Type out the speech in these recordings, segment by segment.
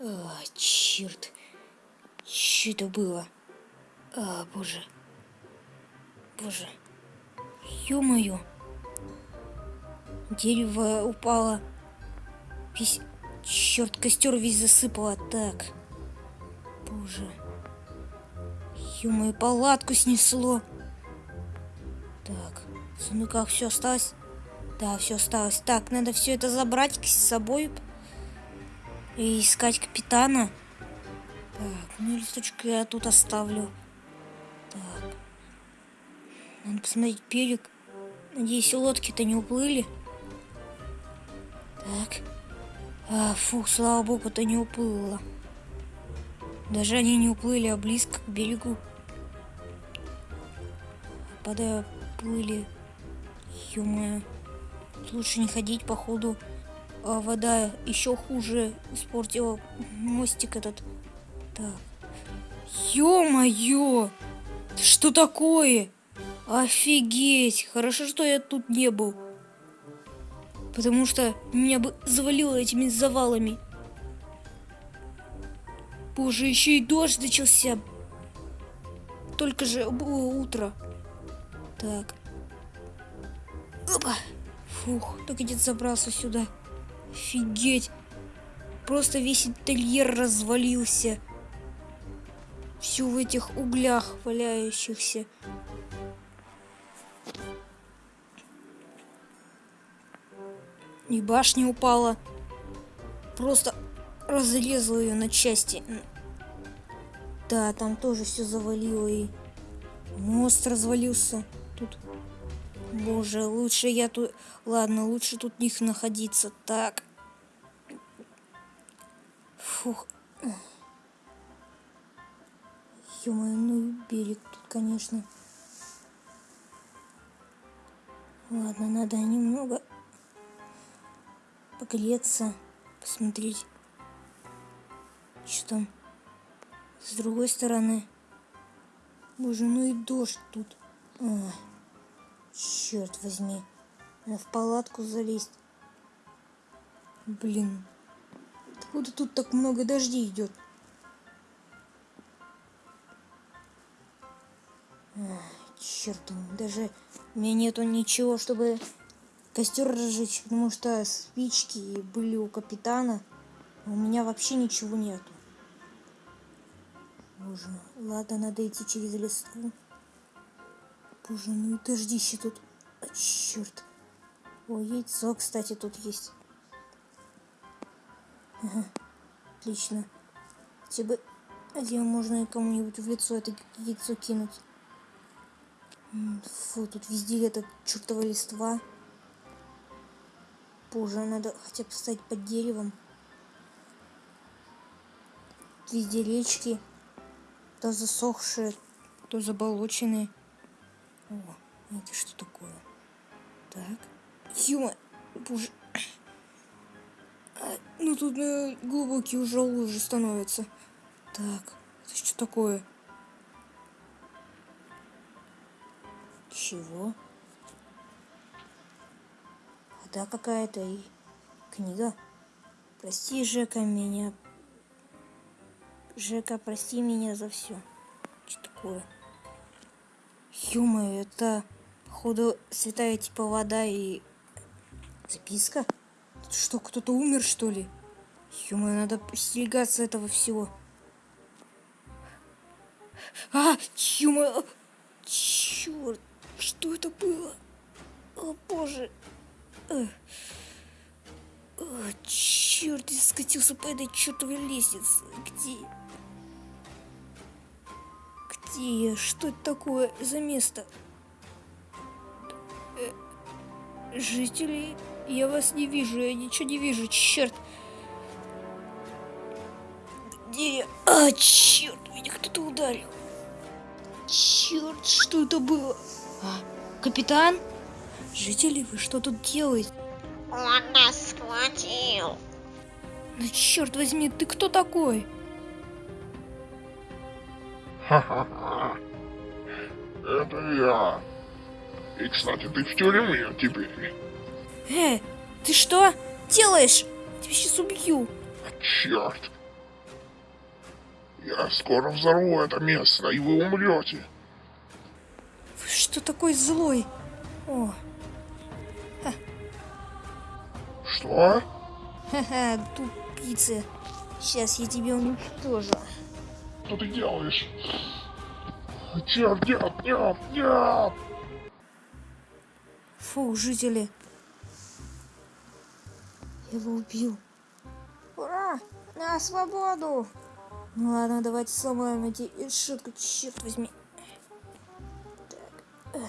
А, черт. Что это было? А, боже. Боже. Ё-моё. Дерево упало. Весь... Черт, костер весь засыпало. Так. Боже. Ё-моё, палатку снесло. Так. В сундуках все осталось? Да, все осталось. Так, надо все это забрать с собой и искать капитана. Так, ну листочек я тут оставлю. Так. Надо посмотреть берег. Надеюсь, лодки-то не уплыли. Так. А, фух, слава богу-то не уплыло. Даже они не уплыли, а близко к берегу. Когда плыли, ё лучше не ходить, походу. А вода еще хуже испортила мостик этот. Так. Ё-моё! Что такое? Офигеть! Хорошо, что я тут не был. Потому что меня бы завалило этими завалами. Боже, еще и дождь начался. Только же было утро. Так. Опа. Фух, только где-то забрался сюда. Офигеть. Просто весь интерьер развалился. Все в этих углях валяющихся. И башня упала. Просто разрезала ее на части. Да, там тоже все завалило и мост развалился. Тут, боже, лучше я тут, ладно, лучше тут них находиться. Так. Фух. ё ну берег тут, конечно. Ладно, надо немного погреться, посмотреть, что там с другой стороны. Боже, ну и дождь тут. Ой, черт возьми. Надо в палатку залезть. Блин. Откуда тут так много дождей идет? Черт, даже у меня нету ничего, чтобы костер разжечь, потому что спички были у капитана. А у меня вообще ничего нету. Боже, ладно, надо идти через листву. Боже, ну и дождище тут. А, черт. О, яйцо, кстати, тут есть. Отлично. Хотя бы один можно кому-нибудь в лицо это яйцо кинуть. Фу, тут везде это чертова листва. Боже, надо хотя бы стоять под деревом. Везде речки. То засохшие, то заболоченные. О, это что такое? Так. Юма, боже. Ну тут э, глубокие уже лужи становятся. Так, это что такое? Чего? Вода какая-то и книга. Прости, Жека, меня Жека, прости меня за все. Что такое? ё это, походу, святая типа вода и записка? Что, кто-то умер, что ли? ё надо остерегаться этого всего. А, ё Черт, что это было? О, боже. О, черт, я скатился по этой чертовой лестнице. Где? Где Что это такое за место? Э, жители, я вас не вижу, я ничего не вижу, черт. Где я? А, черт, меня кто-то ударил. Черт, что это было? А, капитан? Жители, вы что тут делаете? Он нас схватил. Да черт возьми, ты кто такой? Ха-ха-ха. Это я. И, кстати, ты в тюрьме теперь. Э, ты что делаешь? Тебя сейчас убью. Черт. Я скоро взорву это место, и вы умрете. Вы что такой злой? О, Что? ха-ха, тупица. Сейчас я тебя уничтожу. Что ты делаешь? Черт, нет, нет, нет! Фу, жители. Я его убил. Ура! На свободу! Ну ладно, давайте сломаем эти решетку, черт возьми. Так.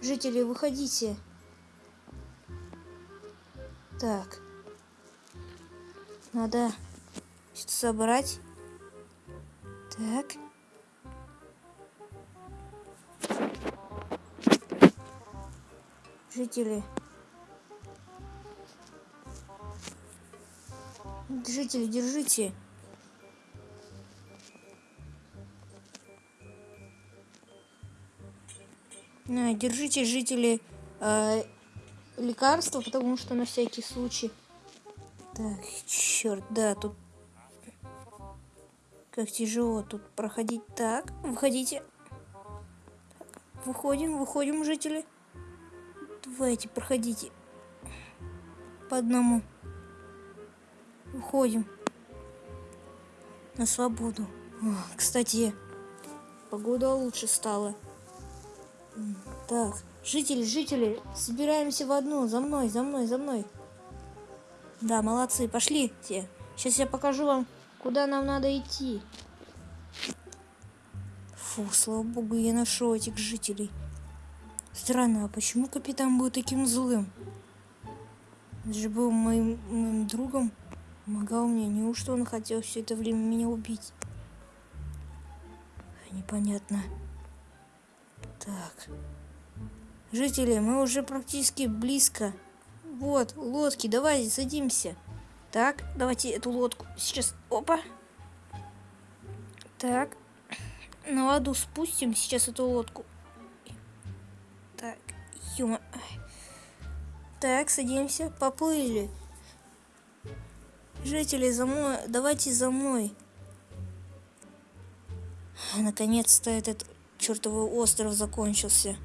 Жители, выходите. Так. Надо что-то собрать. Так. Жители. Жители, держите. Держите, жители, э, лекарства, потому что на всякий случай. Так, черт, да, тут как тяжело тут проходить. Так, выходите. Выходим, выходим, жители. Давайте, проходите. По одному. Уходим. На свободу. О, кстати, погода лучше стала. Так, жители, жители, собираемся в одну. За мной, за мной, за мной. Да, молодцы, пошли все. Сейчас я покажу вам, куда нам надо идти. Фу, слава богу, я нашел этих жителей. Странно, а почему капитан был таким злым? Он же был моим, моим другом, помогал мне. Неужто он хотел все это время меня убить? Непонятно. Так. Жители, мы уже практически близко. Вот, лодки, давайте садимся. Так, давайте эту лодку сейчас... Опа. Так. На воду спустим сейчас эту лодку. Ё Так, садимся, поплыли. Жители, за мной, давайте за мной. Наконец-то этот чертовый остров закончился.